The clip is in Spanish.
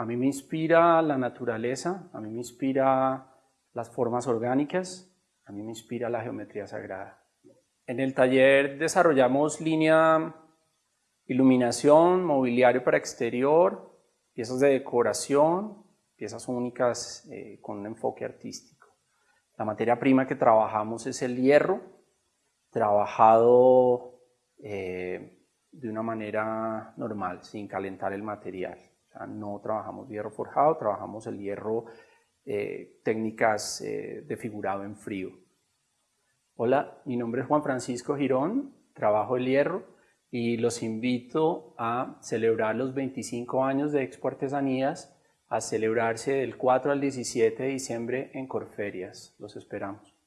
A mí me inspira la naturaleza, a mí me inspira las formas orgánicas, a mí me inspira la geometría sagrada. En el taller desarrollamos línea iluminación, mobiliario para exterior, piezas de decoración, piezas únicas eh, con un enfoque artístico. La materia prima que trabajamos es el hierro, trabajado eh, de una manera normal, sin calentar el material. No trabajamos hierro forjado, trabajamos el hierro eh, técnicas de figurado en frío. Hola, mi nombre es Juan Francisco Girón, trabajo el hierro y los invito a celebrar los 25 años de Expo Artesanías a celebrarse del 4 al 17 de diciembre en Corferias. Los esperamos.